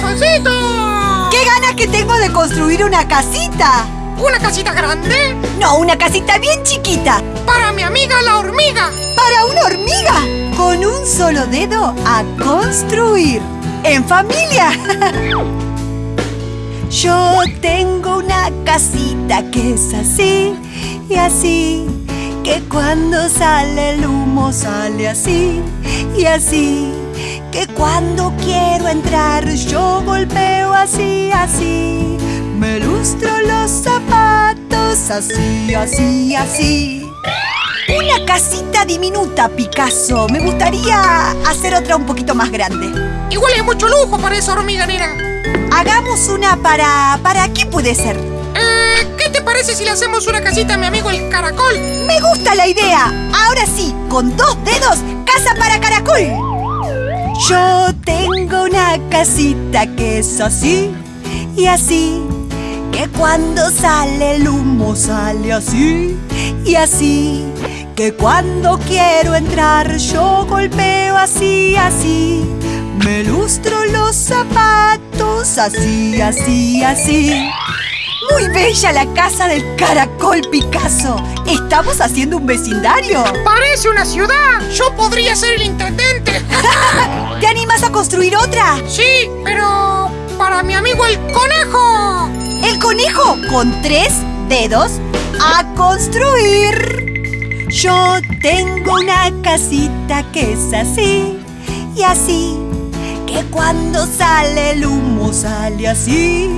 Solcito! ¡Qué ganas que tengo de construir una casita! ¿Una casita grande? No, una casita bien chiquita. Para mi amiga la hormiga. Para una hormiga. Con un solo dedo a construir. En familia. Yo tengo una casita que es así y así. Que cuando sale el humo sale así y así. Que cuando quiero entrar yo golpeo así, así. Me lustro los zapatos así, así, así. Una casita diminuta, Picasso. Me gustaría hacer otra un poquito más grande. Igual hay mucho lujo para esa hormiga, nena. Hagamos una para... ¿Para qué puede ser? Eh, ¿Qué te parece si le hacemos una casita a mi amigo el caracol? Me gusta la idea. Ahora sí, con dos dedos, casa para caracol. Yo tengo una casita que es así y así. Que cuando sale el humo sale así y así. Que cuando quiero entrar yo golpeo así, así. Me lustro los zapatos así, así, así. Muy bella la casa del caracol Picasso. ¿Estamos haciendo un vecindario? Parece una ciudad. Yo podría ser el intendente. ¿Te animas a construir otra? sí, pero para mi amigo el conejo. El conejo con tres dedos a construir. Yo tengo una casita que es así y así. Que cuando sale el humo sale así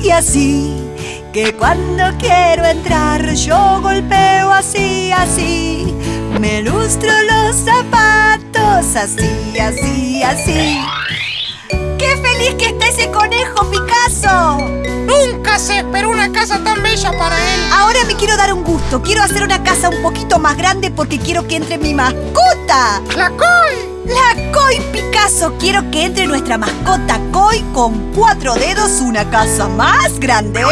y así. Que cuando quiero entrar yo golpeo así, así. Me lustro los zapatos así, así, así. ¡Qué feliz que está ese conejo, Picasso! Nunca se esperó una casa tan bella para él. Ahora me quiero dar un gusto. Quiero hacer una casa un poquito más grande porque quiero que entre mi mascota. ¡La Col! La Koi Picasso. Quiero que entre nuestra mascota Koi con cuatro dedos una casa más grande.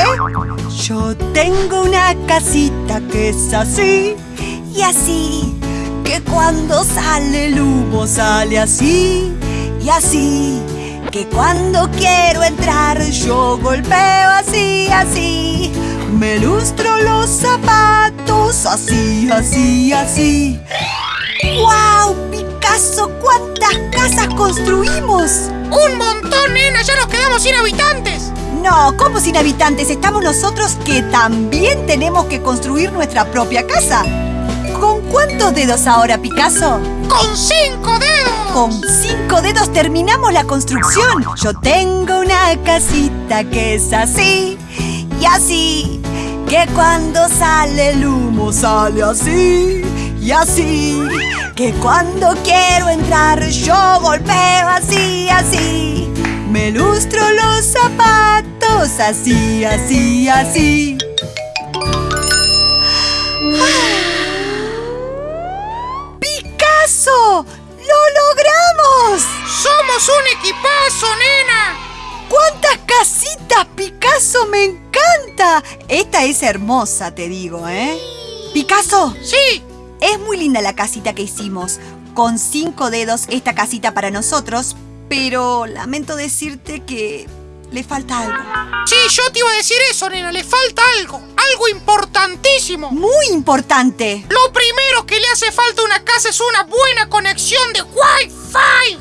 Yo tengo una casita que es así y así. Que cuando sale el humo sale así y así. Que cuando quiero entrar yo golpeo así, así. Me lustro los zapatos así, así, así. ¡Wow! Picasso, ¿cuántas casas construimos? ¡Un montón, nena! ¡Ya nos quedamos sin habitantes! No, ¿cómo sin habitantes? Estamos nosotros que también tenemos que construir nuestra propia casa. ¿Con cuántos dedos ahora, Picasso? ¡Con cinco dedos! Con cinco dedos terminamos la construcción. Yo tengo una casita que es así y así. Que cuando sale el humo sale así y así. Que cuando quiero entrar yo golpeo así, así. Me lustro los zapatos así, así, así. ¡Picasso! ¡Lo logramos! ¡Somos un equipazo, nena! ¡Cuántas casitas, Picasso! ¡Me encanta! Esta es hermosa, te digo, ¿eh? Picasso, ¡Sí! es muy linda la casita que hicimos. Con cinco dedos esta casita para nosotros, pero lamento decirte que le falta algo. Sí, yo te iba a decir eso, nena. Le falta algo. Algo importantísimo. Muy importante. Lo primero que le hace falta a una casa es una buena conexión de Wi-Fi.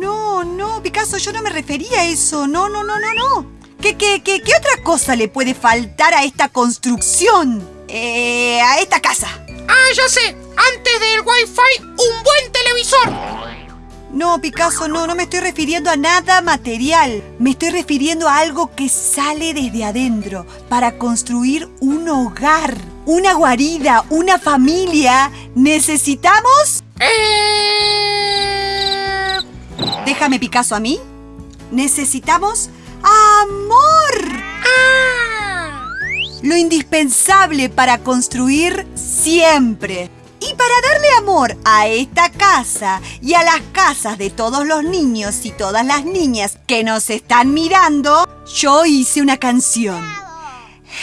No, no, Picasso, yo no me refería a eso. No, no, no, no, no. ¿Qué, qué, qué, qué otra cosa le puede faltar a esta construcción? Eh, a esta casa. Ah, ya sé. Antes del Wi-Fi, un buen televisor. No, Picasso, no, no me estoy refiriendo a nada material. Me estoy refiriendo a algo que sale desde adentro para construir un hogar, una guarida, una familia. ¿Necesitamos? Déjame, Picasso, a mí. Necesitamos amor. Ah. Lo indispensable para construir siempre. Y para darle amor a esta casa y a las casas de todos los niños y todas las niñas que nos están mirando, yo hice una canción.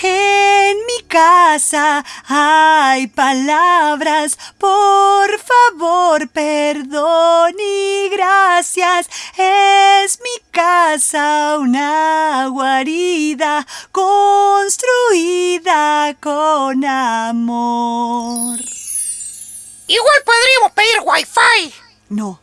En mi casa hay palabras, por favor, perdón y gracias. Es mi casa una guarida construida con amor. Igual podríamos pedir wifi. No,